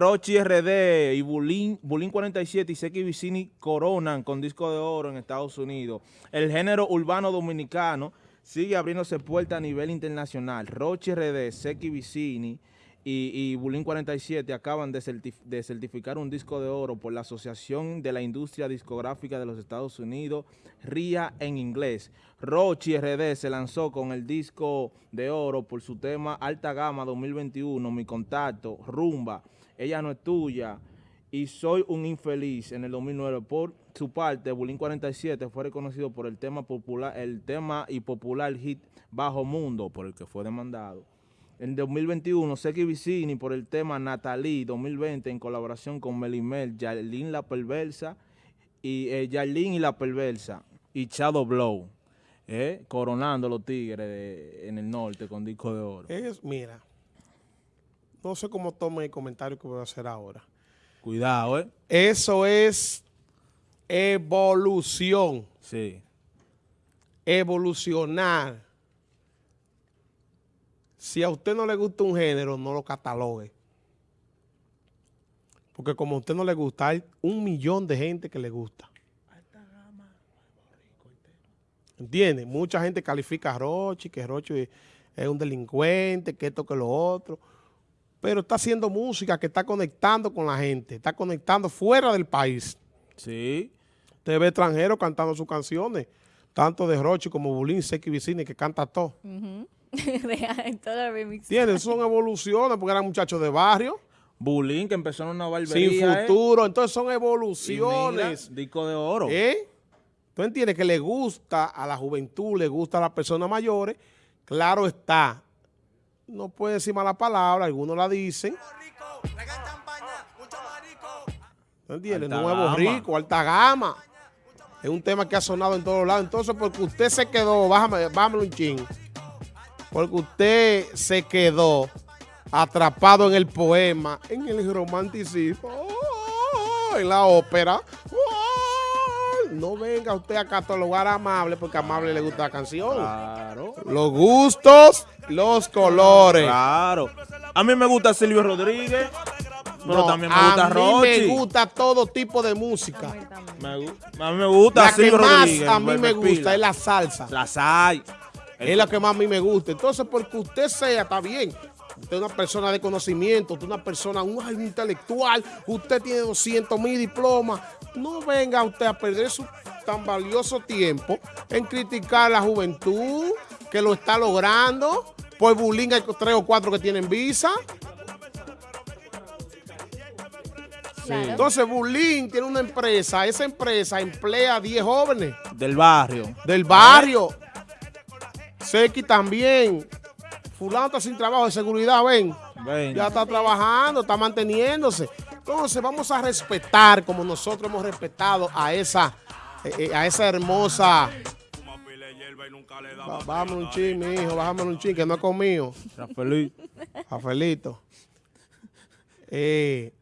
Rochi RD y Bulín, 47 y Seki Vicini coronan con disco de oro en Estados Unidos. El género urbano dominicano sigue abriéndose puertas a nivel internacional. Rochi RD, Seki Vicini y, y Bulín 47 acaban de, certificar un disco de oro por la Asociación de la Industria Discográfica de los Estados Unidos, RIA en inglés. Rochi RD se lanzó con el disco de oro por su tema Alta Gama 2021, Mi Contacto, Rumba, ella no es tuya y soy un infeliz en el 2009. Por su parte, Bulín 47 fue reconocido por el tema popular, el tema y popular hit Bajo Mundo, por el que fue demandado. En 2021, Seki Vicini por el tema Natalie 2020 en colaboración con Melimel, Yarlin La Perversa y eh, y La Perversa y Shadow Blow, eh, coronando los tigres en el norte con disco de oro. Es, mira, no sé cómo tome el comentario que voy a hacer ahora. Cuidado, ¿eh? Eso es evolución. Sí. Evolucionar. Si a usted no le gusta un género, no lo catalogue. Porque como a usted no le gusta, hay un millón de gente que le gusta. ¿Entiende? Mucha gente califica a Rochi, que Rochi es un delincuente, que esto, que lo otro pero está haciendo música que está conectando con la gente, está conectando fuera del país. Sí. Usted ve extranjeros cantando sus canciones, tanto de Rochi como Bulín, Seki Vicini, que canta todo. Uh ¿Tienen? Son evoluciones porque eran muchachos de barrio. Bulín, que empezó en una barbería. Sin ¿eh? futuro, entonces son evoluciones. disco de oro. ¿Eh? ¿Tú entiendes que le gusta a la juventud, le gusta a las personas mayores? Claro está, no puede decir mala palabra, algunos la dicen. ¿No entiendes? Nuevo rico, alta gama. Es un tema que ha sonado en todos lados. Entonces, porque usted se quedó, bájame, bájame un ching. Porque usted se quedó atrapado en el poema, en el romanticismo, en la ópera. No venga usted a catalogar a Amable porque a Amable le gusta la canción. Claro. Los gustos los colores. Claro. A mí me gusta Silvio Rodríguez, pero también me gusta Rochi. A mí me gusta todo tipo de música. a mí me gusta la que más a mí me gusta es la salsa. La sai. Es la que más a mí me gusta. Entonces, porque usted sea, está bien. Usted es una persona de conocimiento, usted es una persona un, intelectual, usted tiene 200 mil diplomas. No venga usted a perder su tan valioso tiempo en criticar a la juventud que lo está logrando. Pues Bulín hay tres o cuatro que tienen visa. Entonces Bulín tiene una empresa, esa empresa emplea a 10 jóvenes. Del barrio. Del barrio. Seki también. Fulano está sin trabajo de seguridad, ven. Ya está trabajando, está manteniéndose. Entonces vamos a respetar como nosotros hemos respetado a esa, eh, eh, a esa hermosa Bájame un chin, mi hijo, bájame un chin, que no ha comido. Rafaelito. Rafaelito. Eh,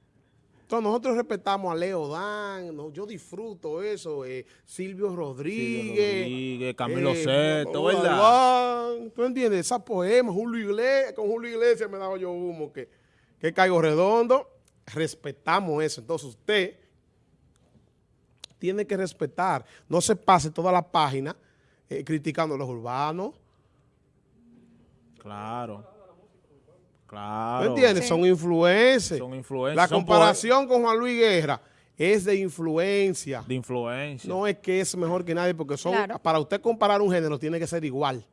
entonces nosotros respetamos a Leo Dan, yo disfruto eso, eh, Silvio Rodríguez, Rodríguez Camilo eh, Seto, ¿verdad? ¿Tú entiendes? Esa poema, Julio Iglesias, con Julio Iglesias me daba yo humo, que, que caigo redondo. Respetamos eso. Entonces usted tiene que respetar. No se pase toda la página eh, criticando a los urbanos. Claro. Claro. ¿Me entiendes? Son influencers. Son influencers. La comparación con Juan Luis Guerra es de influencia. De influencia. No es que es mejor que nadie, porque son para usted comparar un género tiene que ser igual.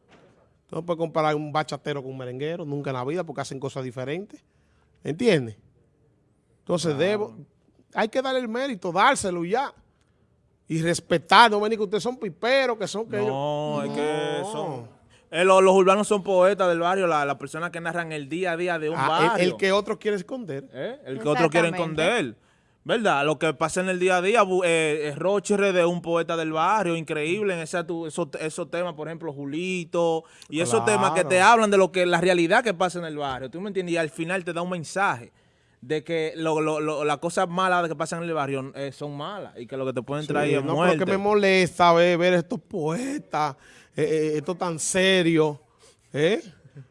no puede comparar un bachatero con un merenguero, nunca en la vida, porque hacen cosas diferentes. ¿Entiendes? Entonces debo, hay que darle el mérito, dárselo ya y respetar, no venir que ustedes son piperos, que son que No, es que son... Eh, los, urbanos son poetas del barrio, las la personas que narran el día a día de un ah, barrio. El, que otro quiere esconder. ¿Eh? El que otro quiere esconder. ¿Verdad? Lo que pasa en el día a día, eh, Roche de un poeta del barrio, increíble en ese, esos, temas, por ejemplo, Julito, y esos temas que te hablan de lo que la realidad que pasa en el barrio. ¿Tú me entiendes? Y al final te da un mensaje de que lo, lo, las cosas malas que pasan en el barrio eh, son malas y que lo que te pueden traer es no, muerte. Lo que me molesta ver, ver estos poetas, eh, eh, esto tan serio, ¿eh?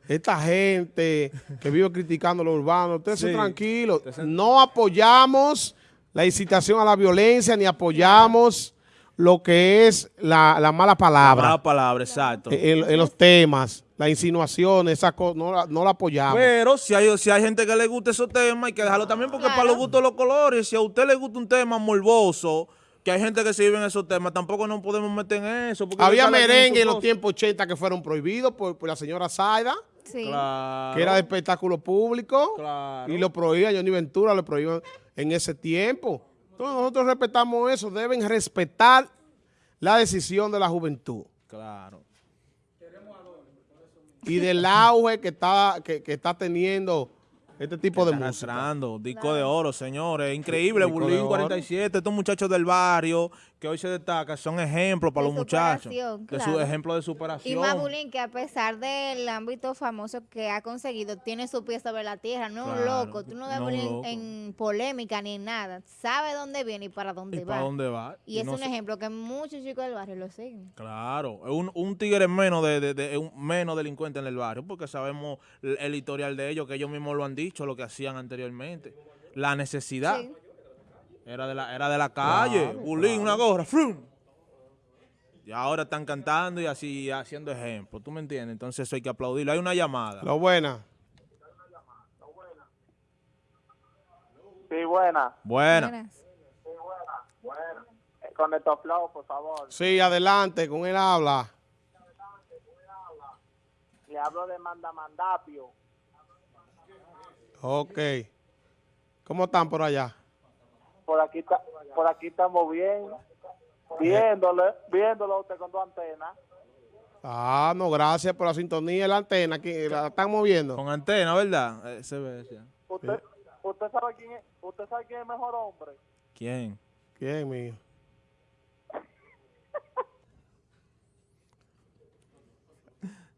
esta gente que vive criticando lo urbano, ustedes sí. tranquilos. No apoyamos la incitación a la violencia ni apoyamos lo que es la, mala palabra. La mala palabra, exacto. En, los temas, las insinuaciones, esa no, la, no la apoyamos. Pero si hay, si hay gente que le gusta esos temas, hay que dejarlo también porque para los gustos los colores, si a usted le gusta un tema morboso, que hay gente que se vive en esos temas, tampoco nos podemos meter en eso. Había merengue en los tiempos 80 que fueron prohibidos por, la señora Zaida. Sí. Que era de espectáculo público. Y lo prohibía Johnny Ventura, lo prohibían en ese tiempo. Entonces nosotros respetamos eso, deben respetar la decisión de la juventud. Claro. Y del auge que está, que, que está teniendo este tipo de música. disco de oro, señores. Increíble, Bulín 47, estos muchachos del barrio que hoy se destacan son ejemplos para los muchachos. De su ejemplo de superación. Y más Bulín que a pesar del ámbito famoso que ha conseguido, tiene su pie sobre la tierra, no es un loco. Tú no ves Bulín en polémica ni en nada. Sabe dónde viene y para dónde y va. Para dónde va. Y, es un ejemplo que muchos chicos del barrio lo siguen. Claro, un, un tigre menos de, de, un menos delincuente en el barrio, porque sabemos el, historial de ellos, que ellos mismos lo han dicho, lo que hacían anteriormente. La necesidad. Era de la, era de la calle, bulín, una gorra, ¡frum! Y ahora están cantando y así haciendo ejemplo, ¿tú me entiendes? Entonces eso hay que aplaudirlo. Hay una llamada. Lo buena. Sí, buena. Buena. Buena. Con el flow, por favor. Sí, adelante, con él habla. Le hablo de Mandamandapio. Ok. ¿Cómo están por allá? Por aquí por aquí estamos bien, viéndole, viéndolo usted con dos antenas. Ah, no, gracias por la sintonía la antena, que la están moviendo. Con antena, ¿verdad? Eh, se ve, ¿Usted, ¿Usted sabe quién es, usted sabe quién es el mejor hombre? ¿Quién? ¿Quién, mío?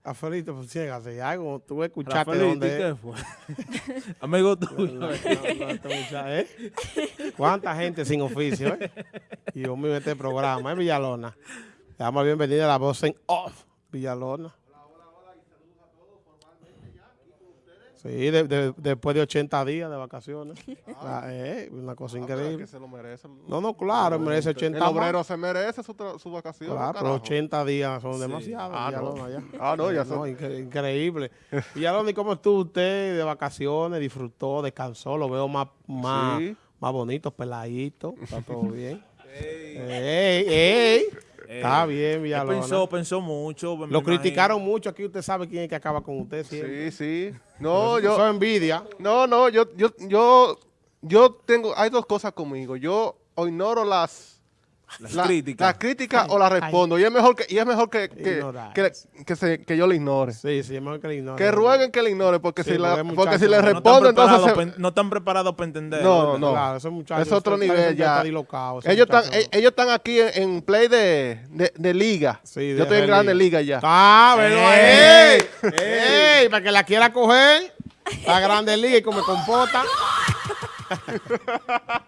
Rafaelito, pues ciégase, algo, tú escuchaste Rafaelito, dónde ¿qué fue? Amigo tuyo. ¿eh? ¿Cuánta gente sin oficio, eh? Y yo me este programa, ¿eh, Villalona? Le damos la bienvenida a la voz en off, Villalona. Sí, después de 80 días de vacaciones. Ah, eh, una cosa ah, increíble. Que se lo merece. No, no, claro, merece 80 El obrero se merece su, su vacación. Claro, pero 80 días son demasiados. Ah, no. Ya. ah, no, ya son. increíble. Villalona, ¿y cómo estuvo usted de vacaciones? ¿Disfrutó? ¿Descansó? Lo veo más, más, más bonito, peladito. Está todo bien. ¡Ey! ¡Ey! Está eh, bien, Villalona. Pensó, pensó mucho. Lo criticaron mucho. Aquí usted sabe quién es que acaba con usted. Sí, sí. No, yo... Eso envidia. No, no, yo, yo, yo, yo tengo... Hay dos cosas conmigo. Yo ignoro las las críticas. Las críticas o las respondo. Y es mejor que, y es mejor que, que, que, se, que, yo le ignore. Sí, sí, es mejor que le ignore. Que rueguen que le ignore, porque si, la, porque si le respondo, entonces... no están preparados para entender. No, no. Claro, esos muchachos, es otro nivel ya. ellos, están, e, ellos están aquí en, play de, de, de liga. Sí, yo estoy en grande liga ya. Ah, pero ¡Ey! ¡Ey! Para que la quiera coger, la grande liga y como compota.